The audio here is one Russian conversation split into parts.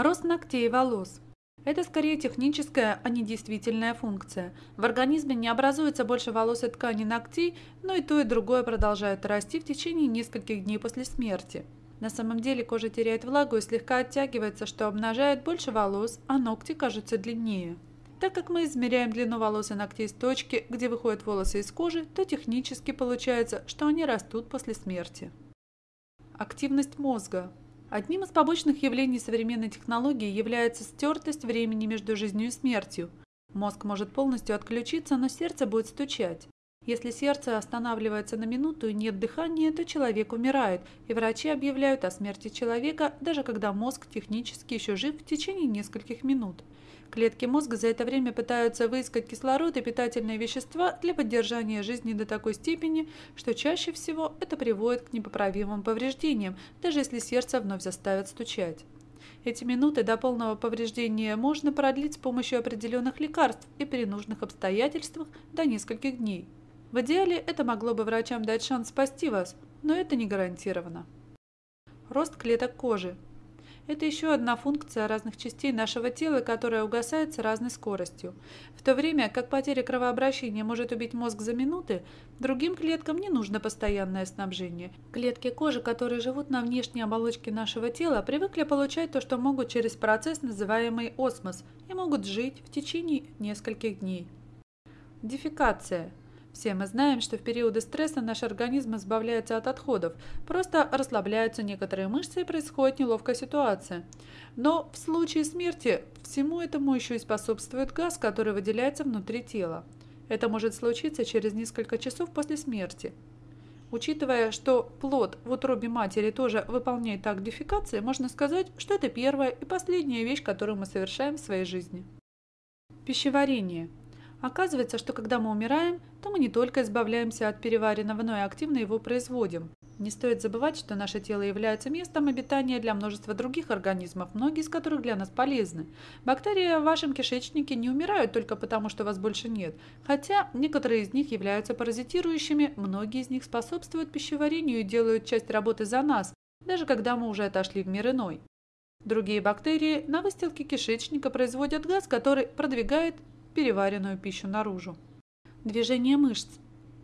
Рост ногтей и волос. Это скорее техническая, а не действительная функция. В организме не образуется больше волос и тканей ногтей, но и то, и другое продолжает расти в течение нескольких дней после смерти. На самом деле кожа теряет влагу и слегка оттягивается, что обнажает больше волос, а ногти кажутся длиннее. Так как мы измеряем длину волос и ногтей с точки, где выходят волосы из кожи, то технически получается, что они растут после смерти. Активность мозга. Одним из побочных явлений современной технологии является стертость времени между жизнью и смертью. Мозг может полностью отключиться, но сердце будет стучать. Если сердце останавливается на минуту и нет дыхания, то человек умирает, и врачи объявляют о смерти человека, даже когда мозг технически еще жив в течение нескольких минут. Клетки мозга за это время пытаются выискать кислород и питательные вещества для поддержания жизни до такой степени, что чаще всего это приводит к непоправимым повреждениям, даже если сердце вновь заставят стучать. Эти минуты до полного повреждения можно продлить с помощью определенных лекарств и при нужных обстоятельствах до нескольких дней. В идеале это могло бы врачам дать шанс спасти вас, но это не гарантировано. Рост клеток кожи – это еще одна функция разных частей нашего тела, которая угасает с разной скоростью. В то время как потеря кровообращения может убить мозг за минуты, другим клеткам не нужно постоянное снабжение. Клетки кожи, которые живут на внешней оболочке нашего тела, привыкли получать то, что могут через процесс, называемый осмос, и могут жить в течение нескольких дней. Дефекация – все мы знаем, что в периоды стресса наш организм избавляется от отходов, просто расслабляются некоторые мышцы и происходит неловкая ситуация. Но в случае смерти всему этому еще и способствует газ, который выделяется внутри тела. Это может случиться через несколько часов после смерти. Учитывая, что плод в утробе матери тоже выполняет акт дефекации, можно сказать, что это первая и последняя вещь, которую мы совершаем в своей жизни. Пищеварение – Оказывается, что когда мы умираем, то мы не только избавляемся от переваренного, но и активно его производим. Не стоит забывать, что наше тело является местом обитания для множества других организмов, многие из которых для нас полезны. Бактерии в вашем кишечнике не умирают только потому, что вас больше нет, хотя некоторые из них являются паразитирующими, многие из них способствуют пищеварению и делают часть работы за нас, даже когда мы уже отошли в мир иной. Другие бактерии на выстилке кишечника производят газ, который продвигает переваренную пищу наружу. Движение мышц.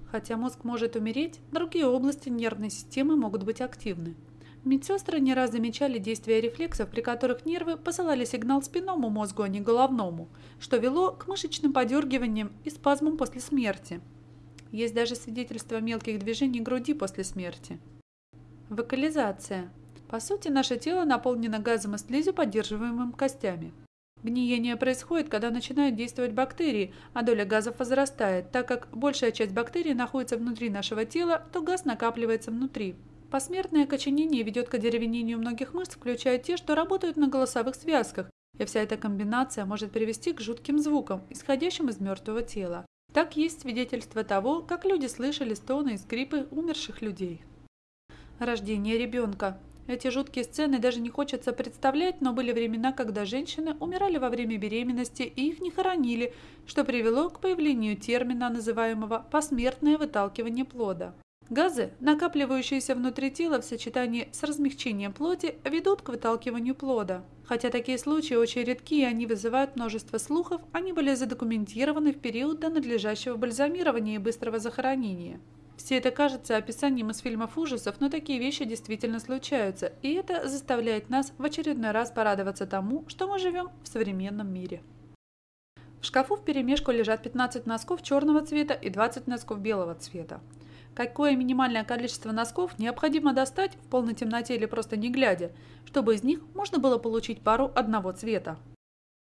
Хотя мозг может умереть, другие области нервной системы могут быть активны. Медсестры не раз замечали действия рефлексов, при которых нервы посылали сигнал спинному мозгу, а не головному, что вело к мышечным подергиваниям и спазмам после смерти. Есть даже свидетельства мелких движений груди после смерти. Вокализация. По сути, наше тело наполнено газом и слизью, поддерживаемым костями. Гниение происходит, когда начинают действовать бактерии, а доля газов возрастает. Так как большая часть бактерий находится внутри нашего тела, то газ накапливается внутри. Посмертное окоченение ведет к одеревенению многих мышц, включая те, что работают на голосовых связках, и вся эта комбинация может привести к жутким звукам, исходящим из мертвого тела. Так есть свидетельство того, как люди слышали стоны и скрипы умерших людей. Рождение ребенка. Эти жуткие сцены даже не хочется представлять, но были времена, когда женщины умирали во время беременности и их не хоронили, что привело к появлению термина, называемого «посмертное выталкивание плода». Газы, накапливающиеся внутри тела в сочетании с размягчением плоти, ведут к выталкиванию плода. Хотя такие случаи очень редки и они вызывают множество слухов, они были задокументированы в период до надлежащего бальзамирования и быстрого захоронения. Все это кажется описанием из фильмов ужасов, но такие вещи действительно случаются, и это заставляет нас в очередной раз порадоваться тому, что мы живем в современном мире. В шкафу в перемешку лежат 15 носков черного цвета и 20 носков белого цвета. Какое минимальное количество носков необходимо достать в полной темноте или просто не глядя, чтобы из них можно было получить пару одного цвета?